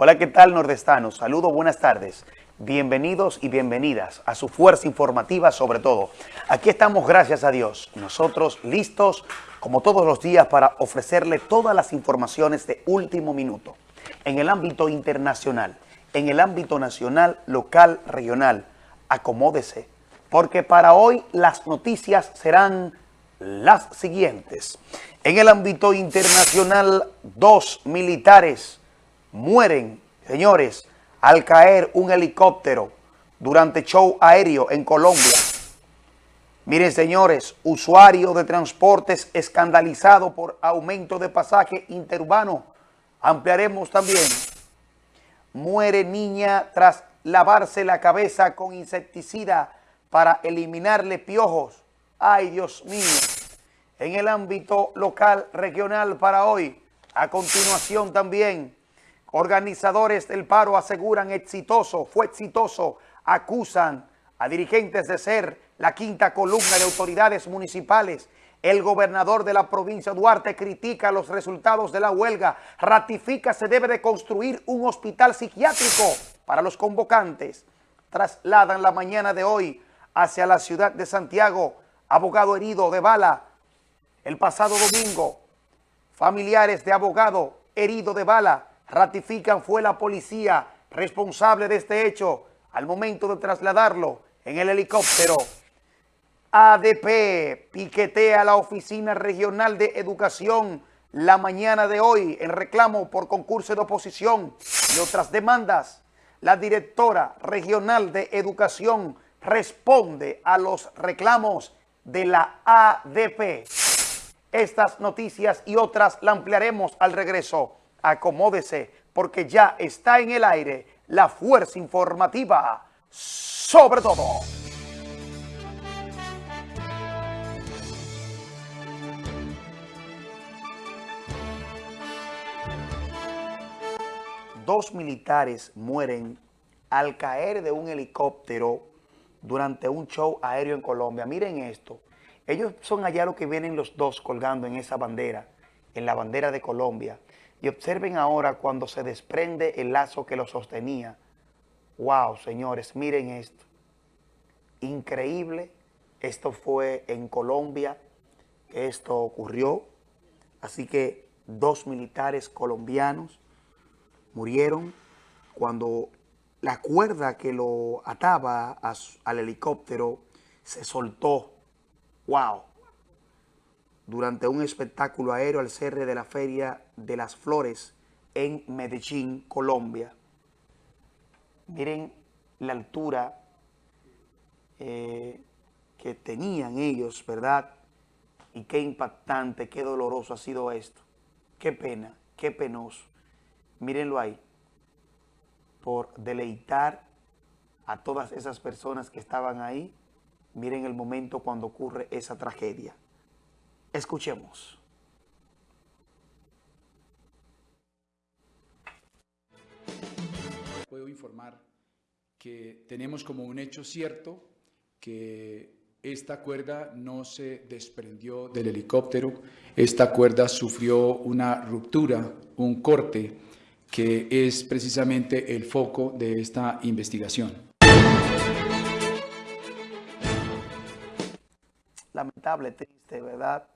Hola, ¿qué tal nordestanos? Saludos, buenas tardes. Bienvenidos y bienvenidas a su fuerza informativa sobre todo. Aquí estamos, gracias a Dios, nosotros listos como todos los días para ofrecerle todas las informaciones de último minuto en el ámbito internacional, en el ámbito nacional, local, regional. Acomódese, porque para hoy las noticias serán las siguientes. En el ámbito internacional, dos militares mueren, señores, al caer un helicóptero durante show aéreo en Colombia. Miren, señores, usuario de transportes escandalizado por aumento de pasaje interurbano. Ampliaremos también. Muere niña tras lavarse la cabeza con insecticida para eliminarle piojos. ¡Ay, Dios mío! En el ámbito local, regional para hoy, a continuación también, Organizadores del paro aseguran exitoso, fue exitoso, acusan a dirigentes de ser la quinta columna de autoridades municipales. El gobernador de la provincia Duarte critica los resultados de la huelga, ratifica se debe de construir un hospital psiquiátrico para los convocantes. Trasladan la mañana de hoy hacia la ciudad de Santiago, abogado herido de bala. El pasado domingo, familiares de abogado herido de bala ratifican fue la policía responsable de este hecho al momento de trasladarlo en el helicóptero. ADP piquetea la Oficina Regional de Educación la mañana de hoy en reclamo por concurso de oposición y otras demandas. La directora regional de Educación responde a los reclamos de la ADP. Estas noticias y otras la ampliaremos al regreso acomódese porque ya está en el aire la fuerza informativa sobre todo. Dos militares mueren al caer de un helicóptero durante un show aéreo en Colombia. Miren esto. Ellos son allá los que vienen los dos colgando en esa bandera, en la bandera de Colombia. Y observen ahora cuando se desprende el lazo que lo sostenía. ¡Wow, señores! Miren esto. Increíble. Esto fue en Colombia que esto ocurrió. Así que dos militares colombianos murieron cuando la cuerda que lo ataba al helicóptero se soltó. ¡Wow! Durante un espectáculo aéreo al cierre de la Feria de las Flores en Medellín, Colombia. Miren la altura eh, que tenían ellos, ¿verdad? Y qué impactante, qué doloroso ha sido esto. Qué pena, qué penoso. Mírenlo ahí. Por deleitar a todas esas personas que estaban ahí, miren el momento cuando ocurre esa tragedia. Escuchemos. Puedo informar que tenemos como un hecho cierto que esta cuerda no se desprendió del helicóptero, esta cuerda sufrió una ruptura, un corte, que es precisamente el foco de esta investigación. Lamentable, triste, ¿verdad?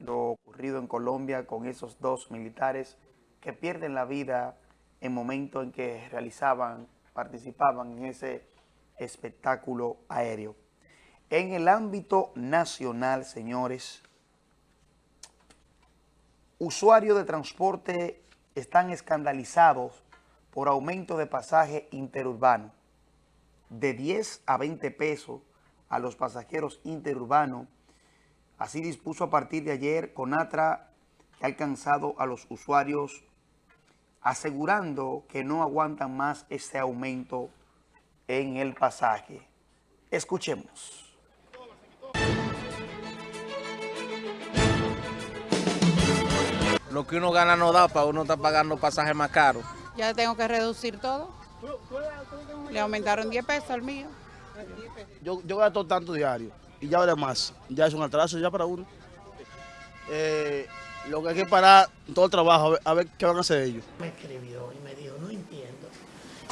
Lo ocurrido en Colombia con esos dos militares que pierden la vida en momento en que realizaban, participaban en ese espectáculo aéreo. En el ámbito nacional, señores, usuarios de transporte están escandalizados por aumento de pasaje interurbano de 10 a 20 pesos a los pasajeros interurbanos Así dispuso a partir de ayer Conatra que ha alcanzado a los usuarios asegurando que no aguantan más este aumento en el pasaje. Escuchemos. Lo que uno gana no da para uno estar pagando pasajes más caros. Ya tengo que reducir todo. Le aumentaron 10 pesos al mío. Yo, yo gasto tanto diario y ya vale más. Ya es un atraso ya para uno. Eh, lo que hay que parar todo el trabajo, a ver, qué van a hacer ellos. Me escribió y me dijo, no entiendo.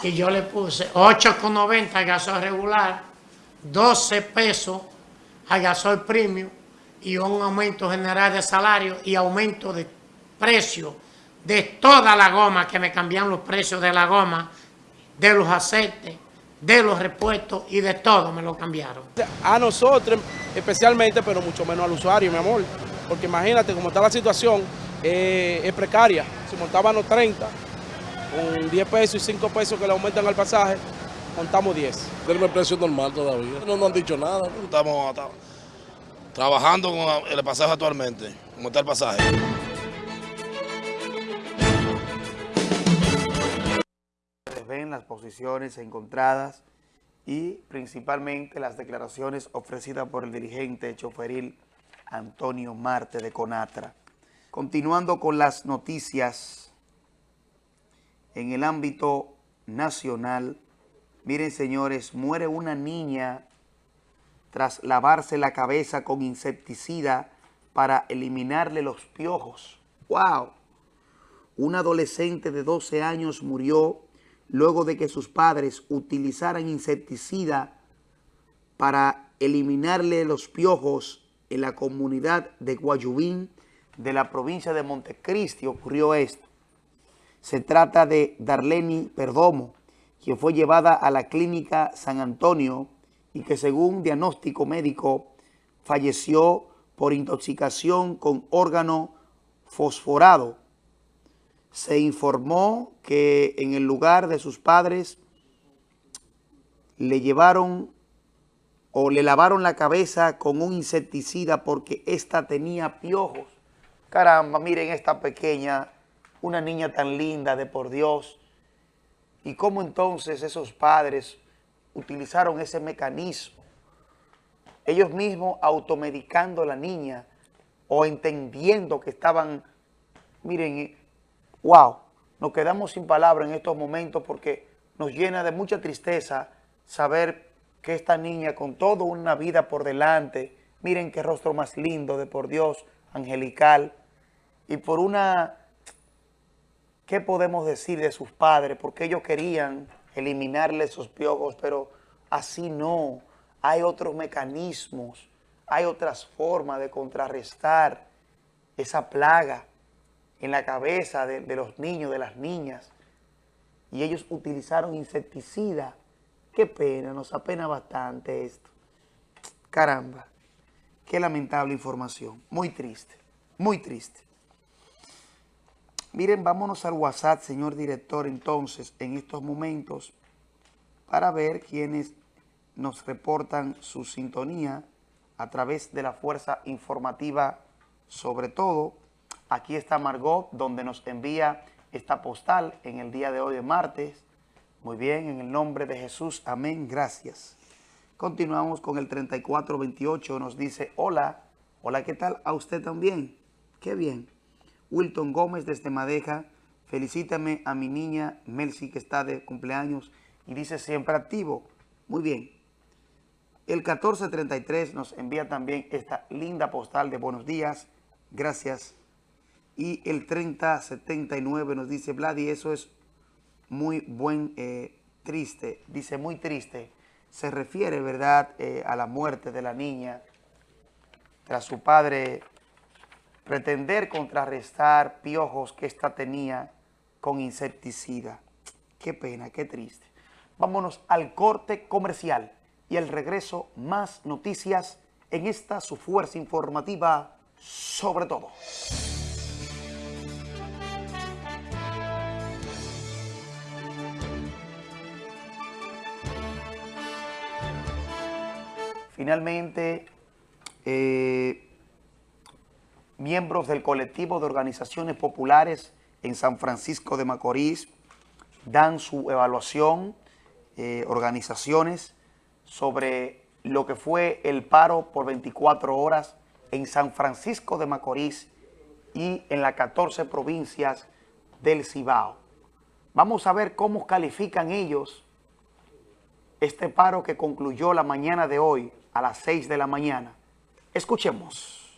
y yo le puse 8,90 al gasol regular, 12 pesos al gasol premium y un aumento general de salario y aumento de precio de toda la goma, que me cambian los precios de la goma, de los aceites, de los repuestos y de todo me lo cambiaron. A nosotros especialmente, pero mucho menos al usuario, mi amor. Porque imagínate cómo está la situación, eh, es precaria. Si montaban los 30, con 10 pesos y 5 pesos que le aumentan al pasaje, montamos 10. Tenemos el precio normal todavía. No nos han dicho nada. Estamos trabajando con el pasaje actualmente, como está el pasaje. Ven las posiciones encontradas y principalmente las declaraciones ofrecidas por el dirigente choferil Antonio Marte de Conatra. Continuando con las noticias en el ámbito nacional, miren señores, muere una niña tras lavarse la cabeza con insecticida para eliminarle los piojos. ¡Wow! Un adolescente de 12 años murió luego de que sus padres utilizaran insecticida para eliminarle los piojos en la comunidad de Guayubín de la provincia de Montecristi ocurrió esto. Se trata de Darleni Perdomo, quien fue llevada a la clínica San Antonio y que según diagnóstico médico falleció por intoxicación con órgano fosforado se informó que en el lugar de sus padres le llevaron o le lavaron la cabeza con un insecticida porque ésta tenía piojos. Caramba, miren esta pequeña, una niña tan linda de por Dios. Y cómo entonces esos padres utilizaron ese mecanismo. Ellos mismos automedicando a la niña o entendiendo que estaban, miren, wow, nos quedamos sin palabras en estos momentos porque nos llena de mucha tristeza saber que esta niña con toda una vida por delante, miren qué rostro más lindo de por Dios, angelical, y por una, ¿qué podemos decir de sus padres? Porque ellos querían eliminarle esos piojos, pero así no, hay otros mecanismos, hay otras formas de contrarrestar esa plaga en la cabeza de, los niños, de las niñas, y ellos utilizaron insecticida. Qué pena, nos apena bastante esto. Caramba, qué lamentable información. Muy triste, muy triste. Miren, vámonos al WhatsApp, señor director, entonces, en estos momentos, para ver quiénes nos reportan su sintonía a través de la fuerza informativa, sobre todo, Aquí está Margot, donde nos envía esta postal en el día de hoy martes. Muy bien, en el nombre de Jesús, amén, gracias. Continuamos con el 3428, nos dice, hola, hola, ¿qué tal? A usted también, qué bien. Wilton Gómez desde Madeja, felicítame a mi niña Melcy que está de cumpleaños y dice siempre activo. Muy bien. El 1433 nos envía también esta linda postal de buenos días. Gracias. Y el 3079 nos dice, Vladi, eso es muy buen, eh, triste. Dice, muy triste. Se refiere, ¿verdad?, eh, a la muerte de la niña tras su padre pretender contrarrestar piojos que ésta tenía con insecticida. Qué pena, qué triste. Vámonos al corte comercial y al regreso más noticias en esta su fuerza informativa sobre todo. Finalmente, eh, miembros del colectivo de organizaciones populares en San Francisco de Macorís dan su evaluación, eh, organizaciones, sobre lo que fue el paro por 24 horas en San Francisco de Macorís y en las 14 provincias del Cibao. Vamos a ver cómo califican ellos este paro que concluyó la mañana de hoy a las 6 de la mañana. Escuchemos.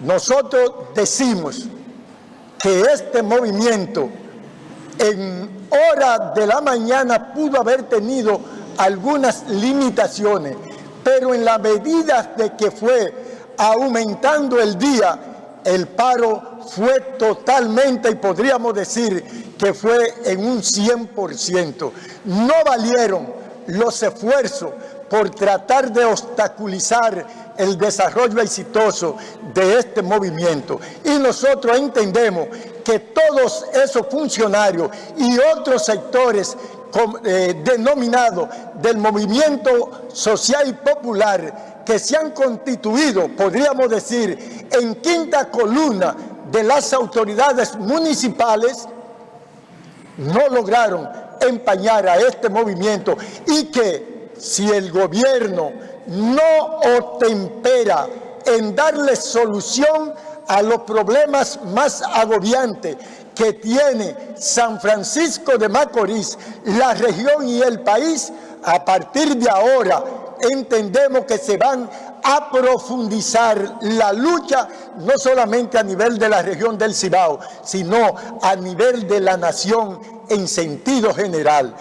Nosotros decimos que este movimiento en hora de la mañana pudo haber tenido algunas limitaciones, pero en la medida de que fue aumentando el día, el paro fue totalmente, y podríamos decir que fue en un 100%. No valieron los esfuerzos por tratar de obstaculizar el desarrollo exitoso de este movimiento. Y nosotros entendemos que todos esos funcionarios y otros sectores eh, denominados del movimiento social y popular que se han constituido, podríamos decir, en quinta columna de las autoridades municipales, no lograron empañar a este movimiento y que si el gobierno no otempera en darle solución a los problemas más agobiantes que tiene San Francisco de Macorís, la región y el país, a partir de ahora entendemos que se van a profundizar la lucha no solamente a nivel de la región del Cibao, sino a nivel de la nación en sentido general.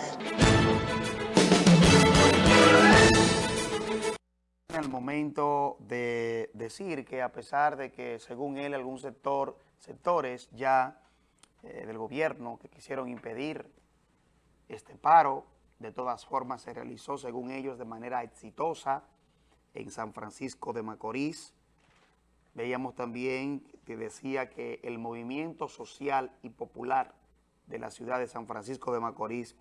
En el momento de decir que a pesar de que según él algún sector, sectores ya eh, del gobierno que quisieron impedir este paro, de todas formas se realizó según ellos de manera exitosa en San Francisco de Macorís. Veíamos también que decía que el movimiento social y popular de la ciudad de San Francisco de Macorís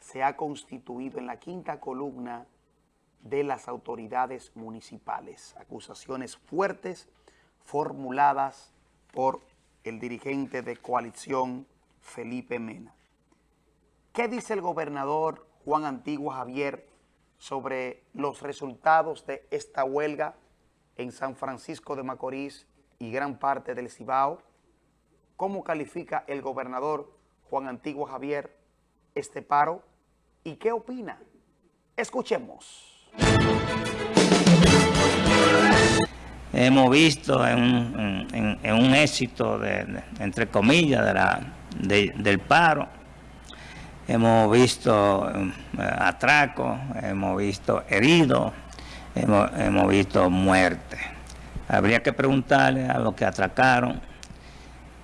se ha constituido en la quinta columna de las autoridades municipales. Acusaciones fuertes formuladas por el dirigente de coalición Felipe Mena. ¿Qué dice el gobernador Juan Antigua Javier sobre los resultados de esta huelga en San Francisco de Macorís y gran parte del Cibao. ¿Cómo califica el gobernador Juan Antigua Javier este paro y qué opina? Escuchemos. Hemos visto en un, éxito, de, entre comillas, de la, del paro, hemos visto eh, atracos, hemos visto heridos, hemos, visto muerte. Habría que preguntarle a los que atracaron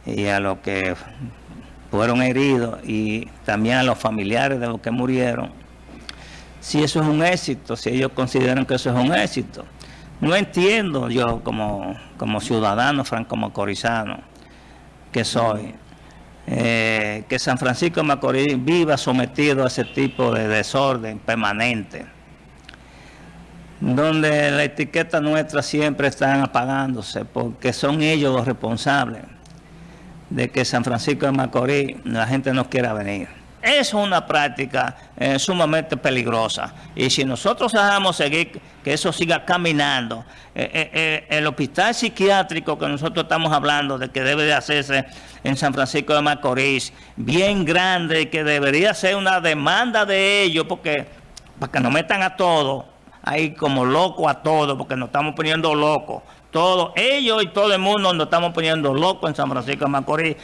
y a los que fueron heridos y también a los familiares de los que murieron, si eso es un éxito, si ellos consideran que eso es un éxito. No entiendo yo como, como ciudadano franco-macorizano que soy, eh, que San Francisco de Macorís viva sometido a ese tipo de desorden permanente, donde la etiqueta nuestra siempre está apagándose, porque son ellos los responsables de que San Francisco de Macorís la gente no quiera venir. Es una práctica eh, sumamente peligrosa. Y si nosotros dejamos seguir que eso siga caminando, eh, el hospital psiquiátrico que nosotros estamos hablando de que debe de hacerse en San Francisco de Macorís, bien grande, que debería ser una demanda de ellos, porque para que nos metan a todos, ahí como locos a todos, porque nos estamos poniendo locos. Todos, ellos y todo el mundo nos estamos poniendo locos en San Francisco de Macorís.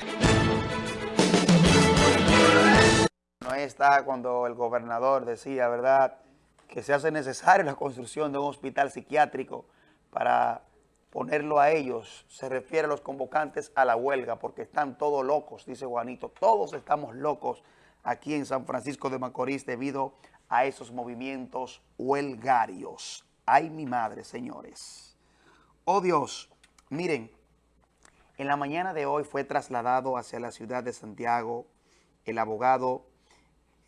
Está cuando el gobernador decía, ¿verdad?, que se hace necesaria la construcción de un hospital psiquiátrico para ponerlo a ellos, se refiere a los convocantes a la huelga, porque están todos locos, dice Juanito, todos estamos locos aquí en San Francisco de Macorís debido a esos movimientos huelgarios. Ay, mi madre, señores. Oh Dios, miren, en la mañana de hoy fue trasladado hacia la ciudad de Santiago el abogado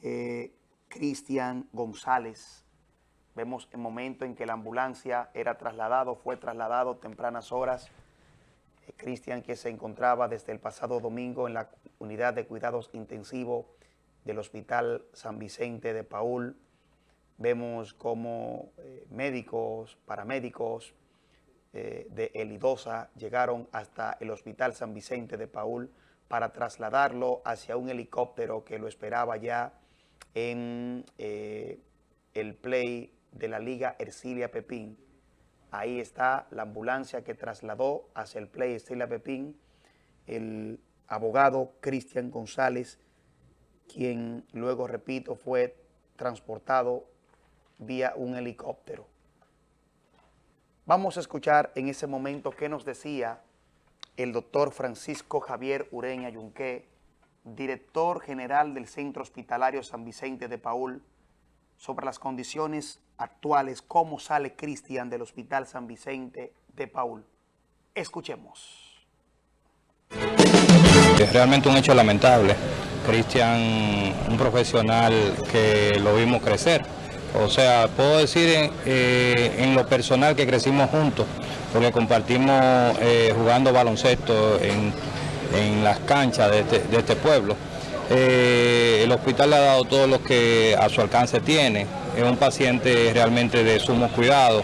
eh, Cristian González, Vemos el momento en que la ambulancia era trasladado, fue trasladado tempranas horas. Eh, Cristian, que se encontraba desde el pasado domingo en la unidad de cuidados intensivos del Hospital San Vicente de Paul. Vemos cómo eh, médicos, paramédicos eh, de Elidosa llegaron hasta el Hospital San Vicente de Paul para trasladarlo hacia un helicóptero que lo esperaba ya en el Play de la Liga Ercilia Pepín. Ahí está la ambulancia que trasladó hacia el Play Ercilia Pepín el abogado Cristian González, quien luego, repito, fue transportado vía un helicóptero. Vamos a escuchar en ese momento qué nos decía el doctor Francisco Javier Ureña Yunque, director general del Centro Hospitalario San Vicente de Paul, sobre las condiciones actuales, cómo sale Cristian del Hospital San Vicente de Paul. Escuchemos. Es realmente un hecho lamentable. Cristian, un profesional que lo vimos crecer. O sea, puedo decir en, eh, lo personal que crecimos juntos, porque compartimos eh, jugando baloncesto en, las canchas de este, este pueblo. Eh, el hospital le ha dado todo lo que a su alcance tiene. Es un paciente realmente de sumo cuidado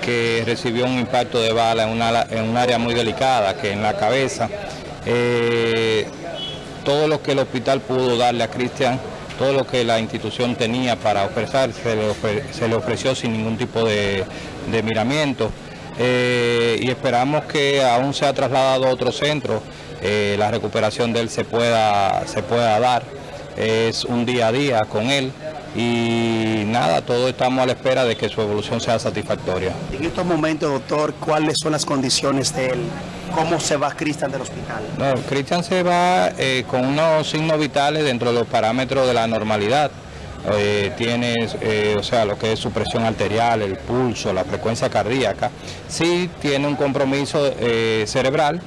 que recibió un impacto de bala en, en un área muy delicada, que en la cabeza. Eh, todo lo que el hospital pudo darle a Cristian, todo lo que la institución tenía para ofrecer, se le, ofreció sin ningún tipo de, miramiento. Eh, y esperamos que aún sea trasladado a otro centro, eh, la recuperación de él se pueda, se pueda dar. Es un día a día con él y nada, todos estamos a la espera de que su evolución sea satisfactoria. En estos momentos, doctor, ¿cuáles son las condiciones de él? ¿Cómo se va Cristian del hospital? No, Cristian se va eh, con unos signos vitales dentro de los parámetros de la normalidad. Eh, tiene, eh, o sea, lo que es su presión arterial, el pulso, la frecuencia cardíaca. Sí tiene un compromiso cerebral,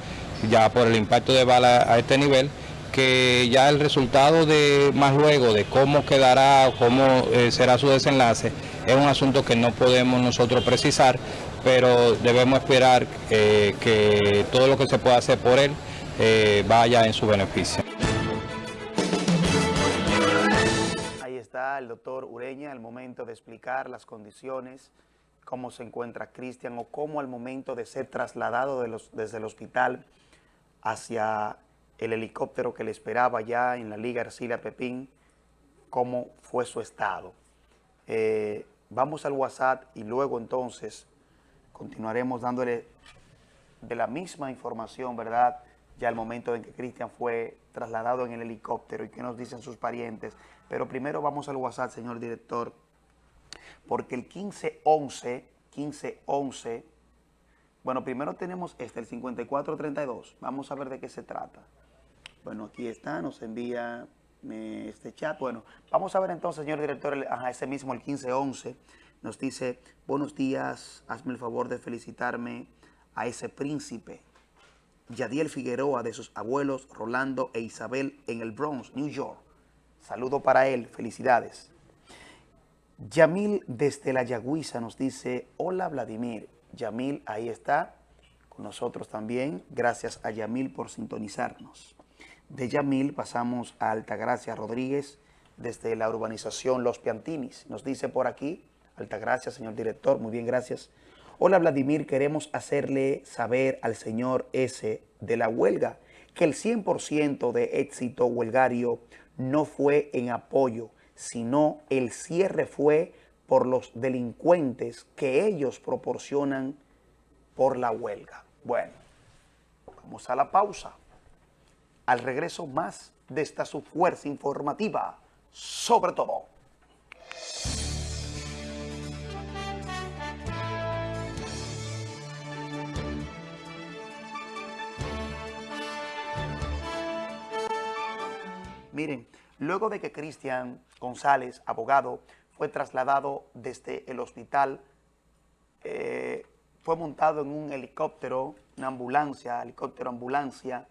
ya por el impacto de bala a este nivel, que ya el resultado de más luego de cómo quedará, cómo eh, será su desenlace, es un asunto que no podemos nosotros precisar, pero debemos esperar eh, que todo lo que se pueda hacer por él eh, vaya en su beneficio. Ahí está el doctor Ureña al momento de explicar las condiciones, cómo se encuentra Cristian o cómo al momento de ser trasladado desde el hospital hacia el helicóptero que le esperaba ya en la Liga Arcilia Pepín, cómo fue su estado. Eh, vamos al WhatsApp y luego entonces continuaremos dándole de la misma información, ¿verdad? Ya el momento en que Cristian fue trasladado en el helicóptero y qué nos dicen sus parientes. Pero primero vamos al WhatsApp, señor director, porque el 1511, 1511, bueno, primero tenemos este, el 5432. Vamos a ver de qué se trata. Bueno, aquí está, nos envía este chat. Bueno, vamos a ver entonces, señor director, ese mismo, el 1511, nos dice, buenos días, hazme el favor de felicitarme a ese príncipe, Yadiel Figueroa, de sus abuelos Rolando e Isabel en el Bronx, New York. Saludo para él, felicidades. Yamil desde la Yagüiza nos dice, hola Vladimir. Yamil ahí está con nosotros también. Gracias a Yamil por sintonizarnos. De Yamil pasamos a Altagracia Rodríguez desde la urbanización Los Piantinis. Nos dice por aquí, Altagracia, señor director, muy bien, gracias. Hola Vladimir, queremos hacerle saber al señor S de la huelga que el 100% de éxito huelgario no fue en apoyo, sino el cierre fue por los delincuentes que ellos proporcionan por la huelga. Bueno, vamos a la pausa. Al regreso más de esta su fuerza informativa, sobre todo. Miren, luego de que Cristian González, abogado, fue trasladado desde el hospital, eh, fue montado en un helicóptero, una ambulancia, helicóptero ambulancia,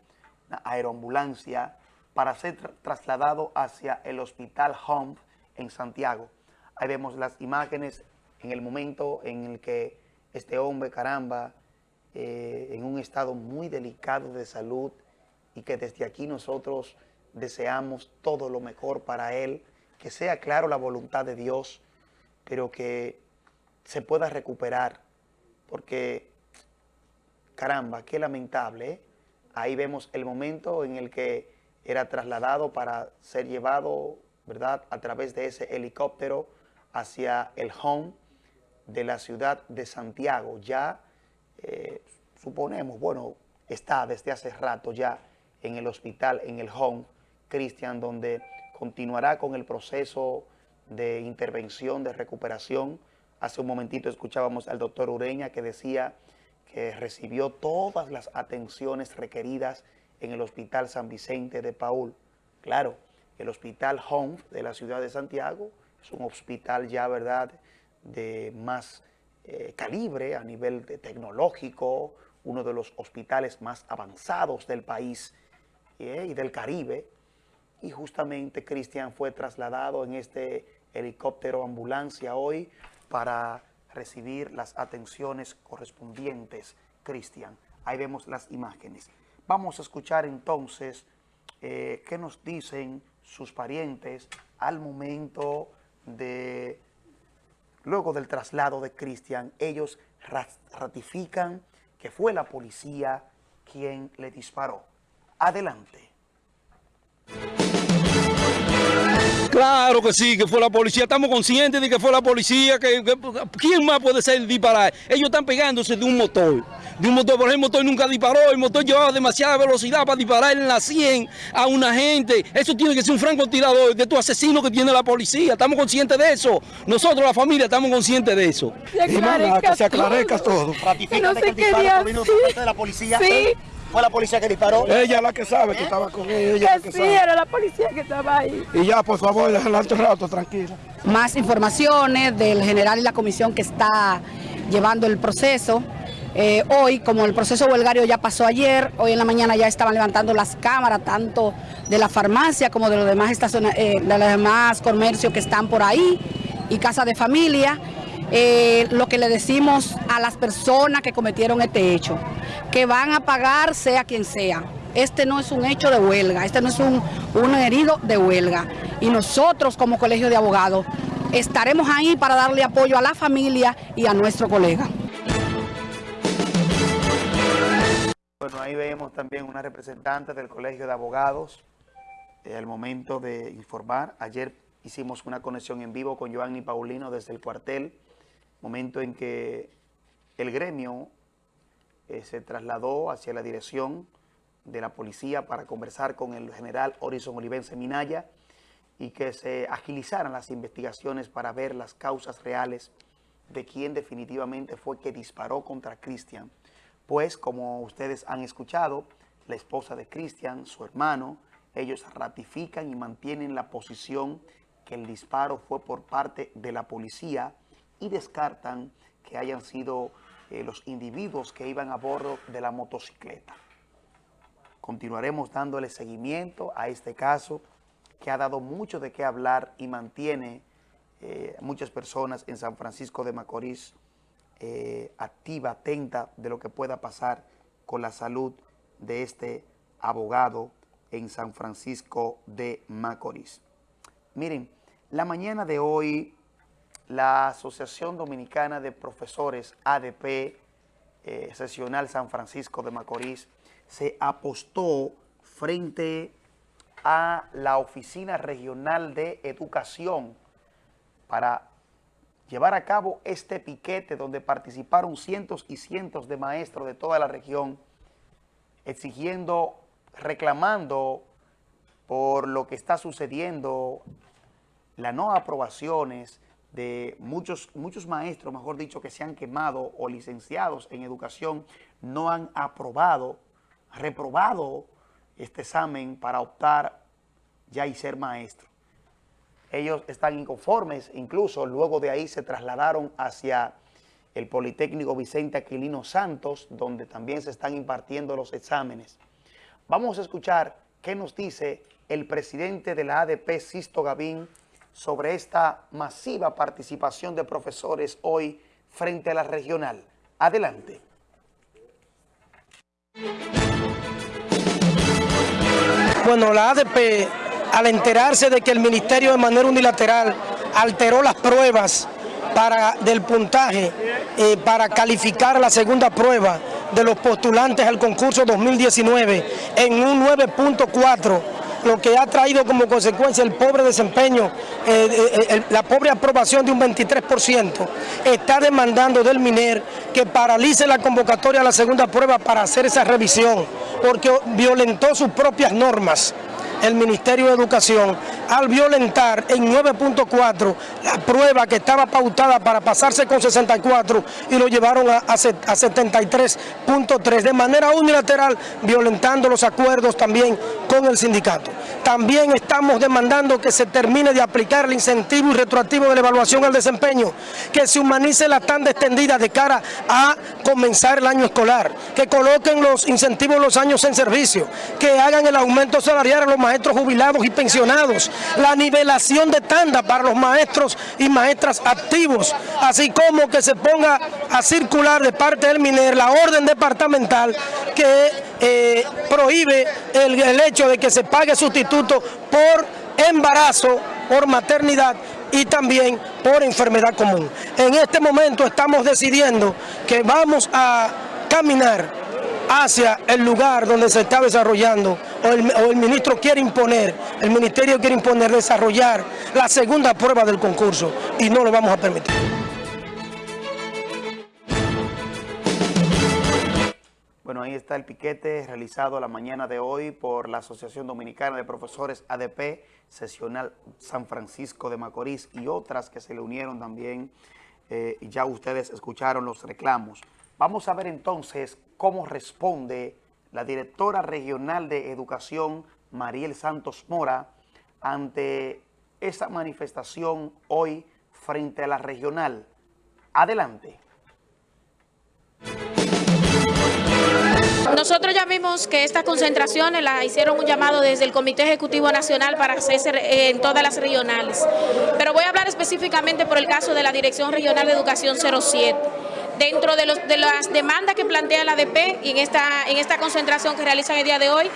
aeroambulancia, para ser trasladado hacia el Hospital Home en Santiago. Ahí vemos las imágenes en el momento en el que este hombre, caramba, eh, en un estado muy delicado de salud y que desde aquí nosotros deseamos todo lo mejor para él, que sea claro la voluntad de Dios, pero que se pueda recuperar, porque caramba, qué lamentable, ¿eh? Ahí vemos el momento en el que era trasladado para ser llevado, ¿verdad?, a través de ese helicóptero hacia el home de la ciudad de Santiago. Ya, eh, suponemos, bueno, está desde hace rato ya en el hospital, en el home, Cristian, donde continuará con el proceso de intervención, de recuperación. Hace un momentito escuchábamos al doctor Ureña que decía que recibió todas las atenciones requeridas en el Hospital San Vicente de Paul. Claro, el Hospital Home de la ciudad de Santiago es un hospital ya, ¿verdad?, de más eh, calibre a nivel tecnológico, uno de los hospitales más avanzados del país eh, y del Caribe. Y justamente Cristian fue trasladado en este helicóptero ambulancia hoy para recibir las atenciones correspondientes, Cristian. Ahí vemos las imágenes. Vamos a escuchar entonces eh, qué nos dicen sus parientes al momento de, luego del traslado de Cristian, ellos ratifican que fue la policía quien le disparó. Adelante. Claro que sí, que fue la policía. Estamos conscientes de que fue la policía. Que, ¿Quién más puede ser disparar? Ellos están pegándose de un motor. De un motor, por ejemplo, el motor nunca disparó. El motor llevaba demasiada velocidad para disparar en la 100 a una gente. Eso tiene que ser un francotirador de tu asesino que tiene la policía. Estamos conscientes de eso. Nosotros, la familia, estamos conscientes de eso. que se aclarezca todo. Ratifica que el disparo de la policía. Sí. ¿Fue la policía que disparó? Ella la que sabe que estaba con ella. que, sí, era la policía que estaba ahí. Y ya, por favor, déjala otro rato, tranquila. Más informaciones del general y la comisión que está llevando el proceso. Eh, hoy, como el proceso huelgario ya pasó ayer, hoy en la mañana ya estaban levantando las cámaras, tanto de la farmacia como de los demás, eh, de los demás comercios que están por ahí y casa de familia. Eh, lo que le decimos a las personas que cometieron este hecho, que van a pagar sea quien sea. Este no es un hecho de huelga, este no es un, un herido de huelga. Y nosotros como colegio de abogados estaremos ahí para darle apoyo a la familia y a nuestro colega. Bueno, ahí vemos también una representante del Colegio de Abogados, eh, al momento de informar. Ayer hicimos una conexión en vivo con Giovanni Paulino desde el cuartel momento en que el gremio eh, se trasladó hacia la dirección de la policía para conversar con el general Horizon Olivense Minaya y que se agilizaran las investigaciones para ver las causas reales de quién definitivamente fue que disparó contra Cristian. Pues, como ustedes han escuchado, la esposa de Cristian, su hermano, ellos ratifican y mantienen la posición que el disparo fue por parte de la policía y descartan que hayan sido eh, los individuos que iban a bordo de la motocicleta. Continuaremos dándole seguimiento a este caso que ha dado mucho de qué hablar y mantiene eh, muchas personas en San Francisco de Macorís eh, activa, atenta de lo que pueda pasar con la salud de este abogado en San Francisco de Macorís. Miren, la mañana de hoy la Asociación Dominicana de Profesores ADP eh, Sesional San Francisco de Macorís se apostó frente a la Oficina Regional de Educación para llevar a cabo este piquete donde participaron cientos y cientos de maestros de toda la región exigiendo, reclamando por lo que está sucediendo, las no aprobaciones, de muchos, muchos maestros, mejor dicho, que se han quemado o licenciados en educación, no han aprobado, reprobado este examen para optar ya y ser maestro. Ellos están inconformes, incluso luego de ahí se trasladaron hacia el Politécnico Vicente Aquilino Santos, donde también se están impartiendo los exámenes. Vamos a escuchar qué nos dice el presidente de la ADP, Sisto Gavín, sobre esta masiva participación de profesores hoy frente a la regional. Adelante. Bueno, la ADP, al enterarse de que el Ministerio de manera unilateral alteró las pruebas para, del puntaje eh, para calificar la segunda prueba de los postulantes al concurso 2019 en un 9.4 lo que ha traído como consecuencia el pobre desempeño, eh, eh, eh, la pobre aprobación de un 23%, está demandando del MINER que paralice la convocatoria a la segunda prueba para hacer esa revisión, porque violentó sus propias normas el Ministerio de Educación al violentar en 9.4 la prueba que estaba pautada para pasarse con 64 y lo llevaron a, a 73.3 de manera unilateral violentando los acuerdos también con el sindicato. También estamos demandando que se termine de aplicar el incentivo y retroactivo de la evaluación al desempeño, que se humanice la tanda extendida de cara a comenzar el año escolar, que coloquen los incentivos los años en servicio, que hagan el aumento salarial a los maestros jubilados y pensionados, la nivelación de tanda para los maestros y maestras activos, así como que se ponga a circular de parte del MINER la orden departamental que eh, prohíbe el, el hecho de que se pague sustituto por embarazo, por maternidad y también por enfermedad común. En este momento estamos decidiendo que vamos a caminar hacia el lugar donde se está desarrollando o el, ministro quiere imponer, el ministerio quiere imponer desarrollar la segunda prueba del concurso y no lo vamos a permitir. Bueno, ahí está el piquete realizado la mañana de hoy por la Asociación Dominicana de Profesores ADP, Sesional San Francisco de Macorís y otras que se le unieron también. Eh, ya ustedes escucharon los reclamos. Vamos a ver entonces cómo responde la directora regional de Educación, Mariel Santos Mora, ante esa manifestación hoy frente a la regional. Adelante. Nosotros ya vimos que estas concentraciones las hicieron un llamado desde el Comité Ejecutivo Nacional para hacerse en todas las regionales. Pero voy a hablar específicamente por el caso de la Dirección Regional de Educación 07 dentro de, las demandas que plantea la ADP y en esta, en esta concentración que realizan el día de hoy,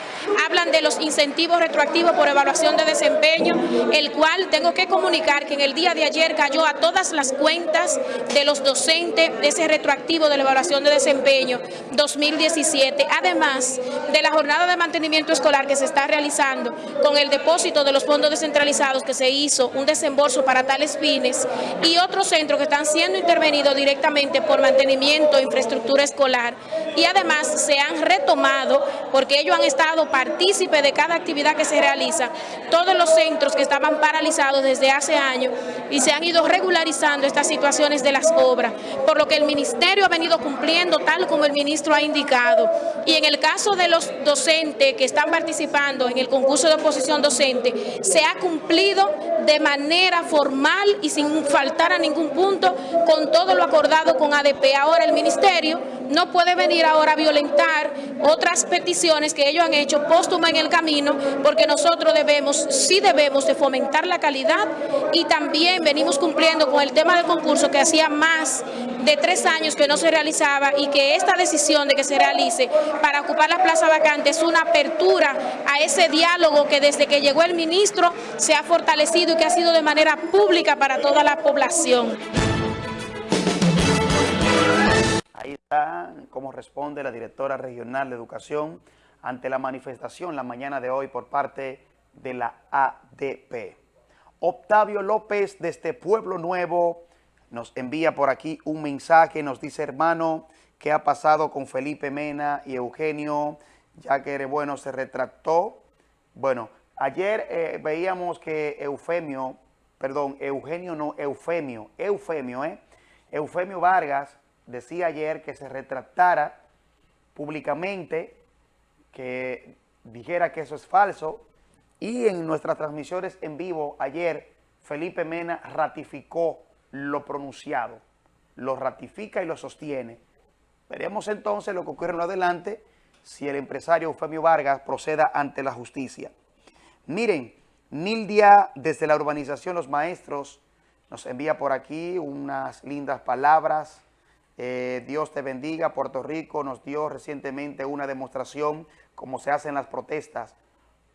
hablan de los incentivos retroactivos por evaluación de desempeño, el cual tengo que comunicar que en el día de ayer cayó a todas las cuentas de los docentes ese retroactivo de la evaluación de desempeño 2017, además de la jornada de mantenimiento escolar que se está realizando con el depósito de los fondos descentralizados que se hizo un desembolso para tales fines y otros centros que están siendo intervenidos directamente por mantenimiento, infraestructura escolar y además se han retomado, porque ellos han estado partícipes de cada actividad que se realiza, todos los centros que estaban paralizados desde hace años y se han ido regularizando estas situaciones de las obras, por lo que el ministerio ha venido cumpliendo tal como el ministro ha indicado. Y en el caso de los docentes que están participando en el concurso de oposición docente, se ha cumplido de manera formal y sin faltar a ningún punto con todo lo acordado con ADP. Ahora el ministerio no puede venir ahora a violentar otras peticiones que ellos han hecho póstuma en el camino, porque nosotros debemos, sí debemos de fomentar la calidad y también venimos cumpliendo con el tema del concurso que hacía más de tres años que no se realizaba y que esta decisión de que se realice para ocupar la plaza vacante es una apertura a ese diálogo que desde que llegó el ministro se ha fortalecido y que ha sido de manera pública para toda la población. Cómo responde la directora regional de educación ante la manifestación la mañana de hoy por parte de la ADP. Octavio López desde Pueblo Nuevo nos envía por aquí un mensaje, nos dice hermano, ¿qué ha pasado con Felipe Mena y Eugenio? Ya que bueno se retractó. Bueno, ayer eh, veíamos que Eufemio, perdón, Eugenio no, Eufemio, Eufemio, ¿eh? Eufemio Vargas decía ayer que se retractara públicamente, que dijera que eso es falso, y en nuestras transmisiones en vivo ayer, Felipe Mena ratificó lo pronunciado, lo ratifica y lo sostiene. Veremos entonces lo que ocurre en lo adelante si el empresario Eufemio Vargas proceda ante la justicia. Miren, Nildia desde la urbanización Los Maestros nos envía por aquí unas lindas palabras, eh, Dios te bendiga. Puerto Rico nos dio recientemente una demostración como se hacen las protestas.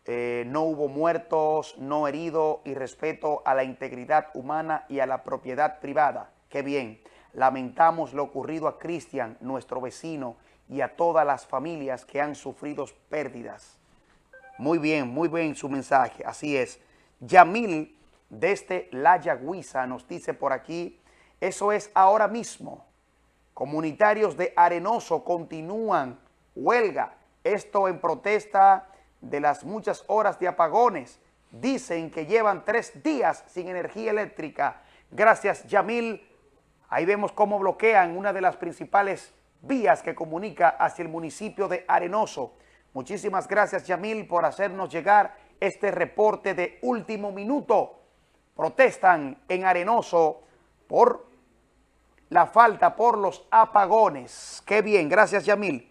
Eh, no hubo muertos, no heridos y respeto a la integridad humana y a la propiedad privada. Qué bien. Lamentamos lo ocurrido a Cristian, nuestro vecino, y a todas las familias que han sufrido pérdidas. Muy bien, muy bien su mensaje, así es. Yamil, desde La Yagüiza, nos dice por aquí, eso es ahora mismo. Comunitarios de Arenoso continúan huelga, esto en protesta de las muchas horas de apagones. Dicen que llevan tres días sin energía eléctrica. Gracias, Yamil. Ahí vemos cómo bloquean una de las principales vías que comunica hacia el municipio de Arenoso. Muchísimas gracias, Yamil, por hacernos llegar este reporte de último minuto. Protestan en Arenoso por la falta, por los apagones. Qué bien, gracias, Yamil.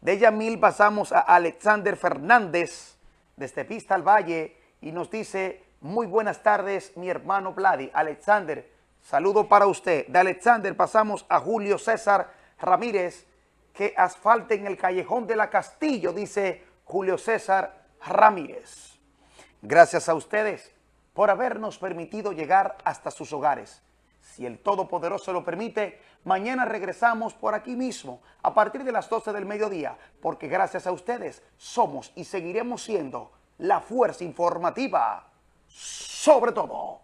De Yamil pasamos a Alexander Fernández, desde Pista al Valle, y nos dice, muy buenas tardes, mi hermano Vladi. Alexander, saludo para usted. De Alexander pasamos a Julio César Ramírez, que asfalten el callejón de la Castillo, dice Julio César Ramírez. Gracias a ustedes por habernos permitido llegar hasta sus hogares. Si el Todopoderoso lo permite, mañana regresamos por aquí mismo a partir de las 12 del mediodía, porque gracias a ustedes somos y seguiremos siendo la fuerza informativa sobre todo.